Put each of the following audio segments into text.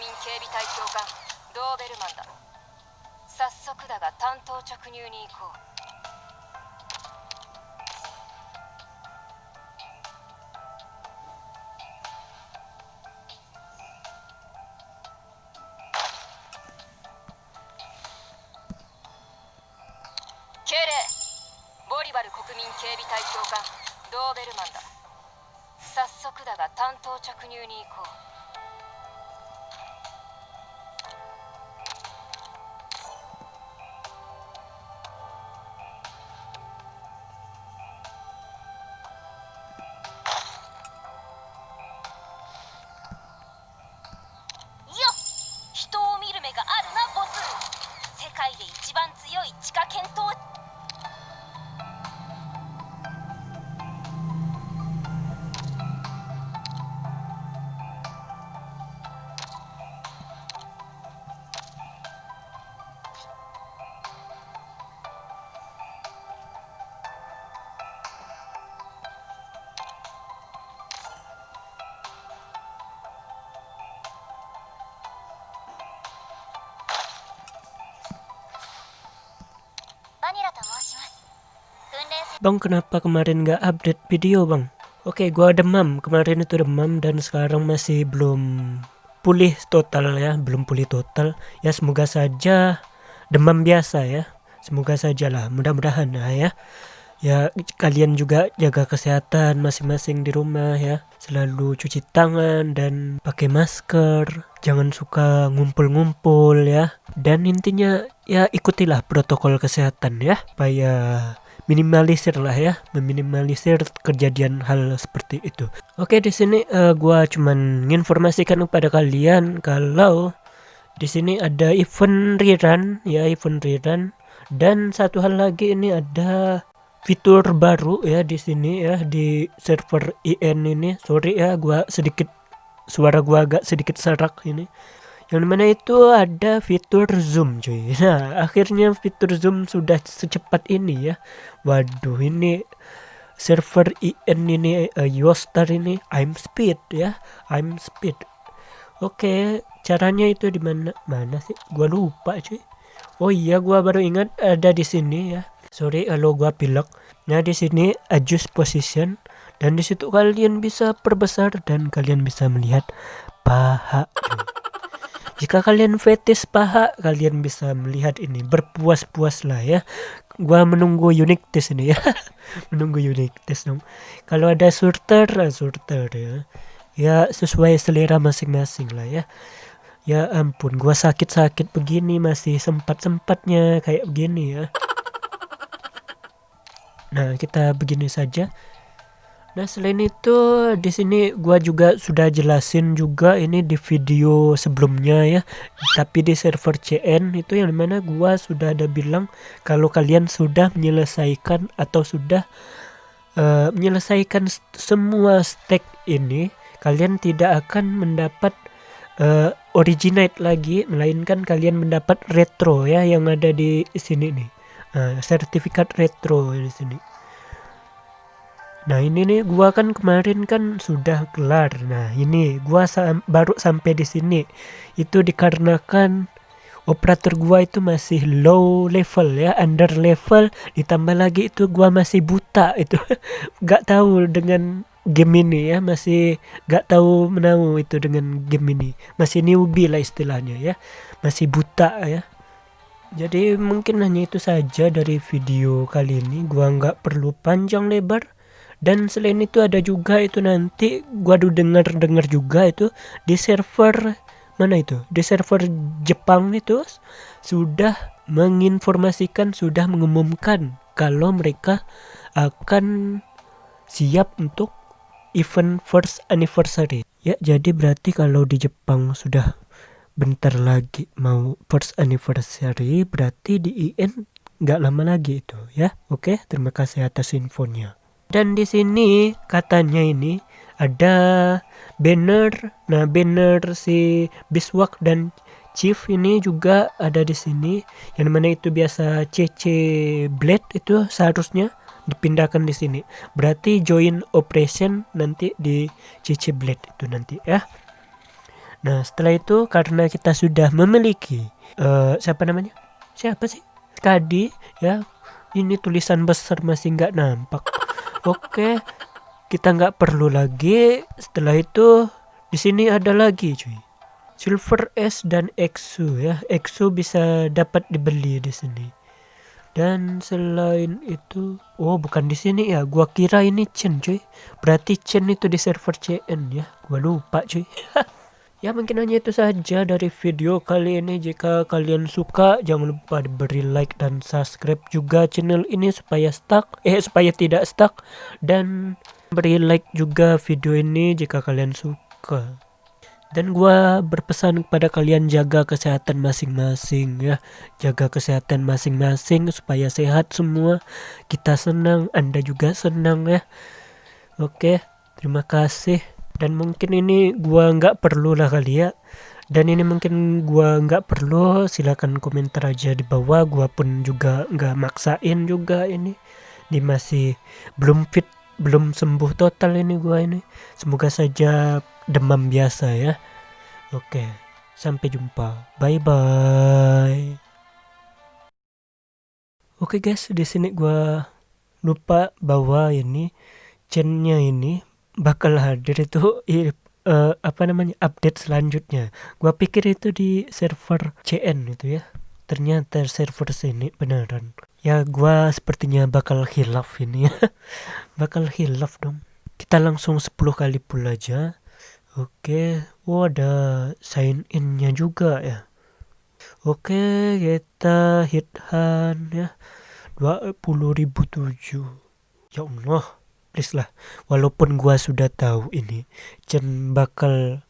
民警備隊教官ドーベルマンだ。早速だが担当直入に行こう。敬礼。ボリバル国民警備隊教官ドーベルマンだ。早速だが担当着入に行こう。歯科検討 Bang kenapa kemarin nggak update video bang? Oke gua demam. Kemarin itu demam dan sekarang masih belum pulih total ya belum pulih total. Ya semoga saja demam biasa ya. Semoga saja lah mudah-mudahan lah ya. Ya kalian juga jaga kesehatan masing-masing di rumah ya. Selalu cuci tangan dan pakai masker. Jangan suka ngumpul-ngumpul ya. Dan intinya ya ikutilah protokol kesehatan ya supaya minimalisir lah ya meminimalisir kejadian hal seperti itu. Oke di sini eh, gua cuman menginformasikan kepada kalian kalau di sini ada event rerun ya event rerun. Dan satu hal lagi ini ada fitur baru ya di sini ya di server IN ini. Sorry ya gua sedikit suara gua agak sedikit serak ini yang mana itu ada fitur zoom cuy. Nah akhirnya fitur zoom sudah secepat ini ya. Waduh ini server IN ini uh, Yostar ini I'm speed ya. I'm speed. Oke caranya itu di mana mana sih? Gua lupa cuy. Oh iya gua baru ingat ada di sini ya. Sorry kalau gua pilek. Nah di sini adjust position. Dan di situ kalian bisa perbesar dan kalian bisa melihat paha cuy. Jika kalian fetis paha, kalian bisa melihat ini berpuas-puas lah ya. Gua menunggu unique test ini ya. menunggu unique test dong. Kalau ada surter, surter ya. Ya sesuai selera masing-masing lah ya. Ya ampun, gua sakit-sakit begini masih sempat-sempatnya kayak begini ya. Nah, kita begini saja. Nah, selain itu di sini gua juga sudah jelasin juga ini di video sebelumnya ya. Tapi di server CN itu yang mana gua sudah ada bilang kalau kalian sudah menyelesaikan atau sudah eh, menyelesaikan semua stack ini, kalian tidak akan mendapat eh, originate lagi melainkan kalian mendapat retro ya yang ada di sini nih. Nah, sertifikat retro di sini. Nah ini nih gua kan kemarin kan sudah kelar. Nah ini gua sam- baru sampai di sini. Itu dikarenakan operator gua itu masih low level ya, under level. Ditambah lagi itu gua masih buta itu. gak tahu dengan game ini ya, masih gak tahu menau itu dengan game ini. Masih newbie lah istilahnya ya. Masih buta ya. Jadi mungkin hanya itu saja dari video kali ini. Gua nggak perlu panjang lebar. Dan selain itu ada juga itu nanti gua udah denger dengar juga itu di server mana itu? Di server Jepang itu sudah menginformasikan sudah mengumumkan kalau mereka akan siap untuk event first anniversary. Ya jadi berarti kalau di Jepang sudah bentar lagi mau first anniversary berarti di IN nggak lama lagi itu ya. Oke terima kasih atas infonya dan di sini katanya ini ada banner. Nah, banner si Biswak dan Chief ini juga ada di sini. Yang mana itu biasa CC Blade itu seharusnya dipindahkan di sini. Berarti join operation nanti di CC Blade itu nanti ya. Nah setelah itu karena kita sudah memiliki uh, siapa namanya? Siapa sih? Kadi ya. Ini tulisan besar masih nggak nampak. Oke, kita nggak perlu lagi. Setelah itu di sini ada lagi cuy. Silver S dan Exo ya. Exo bisa dapat dibeli di sini. Dan selain itu, oh bukan di sini ya. Gua kira ini Chen cuy. Berarti Chen itu di server CN ya. Gua lupa cuy. Ya mungkin hanya itu saja dari video kali ini. Jika kalian suka jangan lupa diberi like dan subscribe juga channel ini supaya stuck Eh supaya tidak stuck. Dan beri like juga video ini jika kalian suka. Dan gua berpesan kepada kalian jaga kesehatan masing-masing ya. Jaga kesehatan masing-masing supaya sehat semua. Kita senang anda juga senang ya. Oke terima kasih dan mungkin ini gua nggak perlu lah kali ya. Dan ini mungkin gua nggak perlu silakan komentar aja di bawah. Gua pun juga nggak maksain juga ini. Ini masih belum fit belum sembuh total ini gua ini. Semoga saja demam biasa ya. Oke sampai jumpa. Bye bye oke guys di sini gua lupa bawa ini chainnya ini bakal hadir itu uh, apa namanya update selanjutnya. Gua pikir itu di server CN itu ya. Ternyata server sini beneran. Ya gua sepertinya bakal hilaf ini ya. Bakal hilaf dong. Kita langsung 10 kali pull aja. Oke oh ada sign innya juga ya. Oke kita hit hand ya 20.007 ya Allah please lah. Walaupun gua sudah tahu ini Chen bakal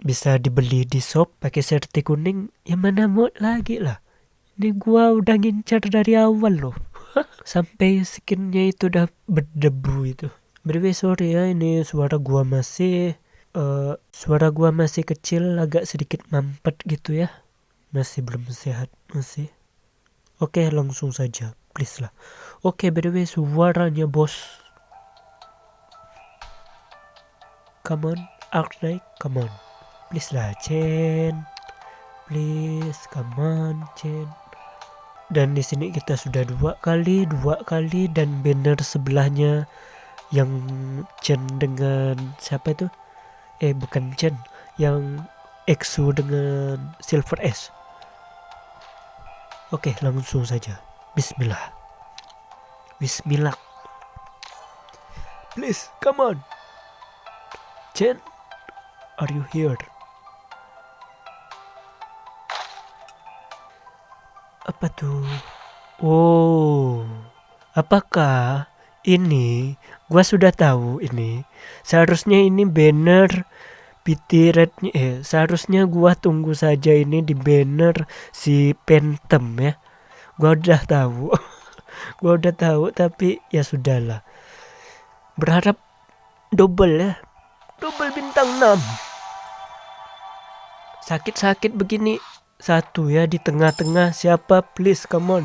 bisa dibeli di shop pakai serti kuning ya mana mau lagi lah. Ini gua udah ngincar dari awal loh. Sampai skinnya itu udah berdebu itu. Berwe sorry ya ini suara gua masih uh, suara gua masih kecil agak sedikit mampet gitu ya. Masih belum sehat masih. Oke langsung saja please lah. Oke Berwe suaranya bos come on Arknight come on. Please lah Chen. Please come on Chen. Dan di sini kita sudah dua kali dua kali dan banner sebelahnya yang Chen dengan siapa itu? Eh bukan Chen. Yang Exo dengan Silver S oke langsung saja. Bismillah. Bismillah. Please come on Chen, are you here? Apa tuh? Oh, apakah ini? Gua sudah tahu ini. Seharusnya ini banner PT Rednya eh seharusnya gua tunggu saja ini di banner si Phantom ya. Gua udah tahu. gua udah tahu tapi ya sudahlah. Berharap double ya double bintang 6 sakit-sakit begini. Satu ya di tengah-tengah. Siapa? Please come on.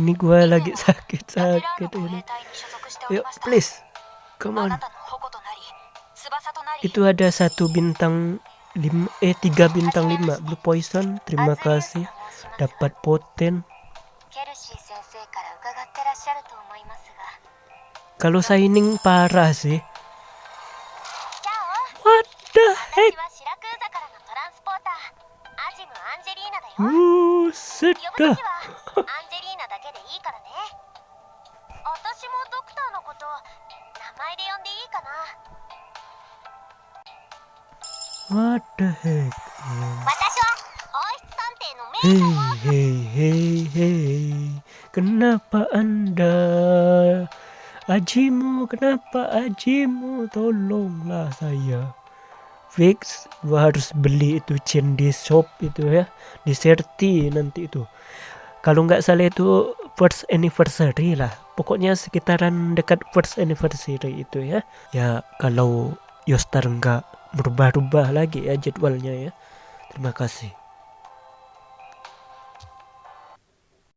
Ini gue lagi sakit-sakit ini. Yuk please come on. Itu ada satu bintang lima eh tiga bintang lima. Blue poison terima kasih. Dapat poten. Kalau signing parah sih 時はアンジェリーナだけでいいからね私もドクターのこと名前で呼んでいいかな What the heck 私は王室探偵の名称を Hey hey hey hey Kenapa anda Ajimu, kenapa ajimu? Tolonglah saya. Fix gua harus beli itu chain di shop itu ya di Serti nanti itu. Kalau nggak salah itu first anniversary lah pokoknya sekitaran dekat first anniversary itu ya. Ya kalau Yostar nggak berubah-ubah lagi ya jadwalnya ya. Terima kasih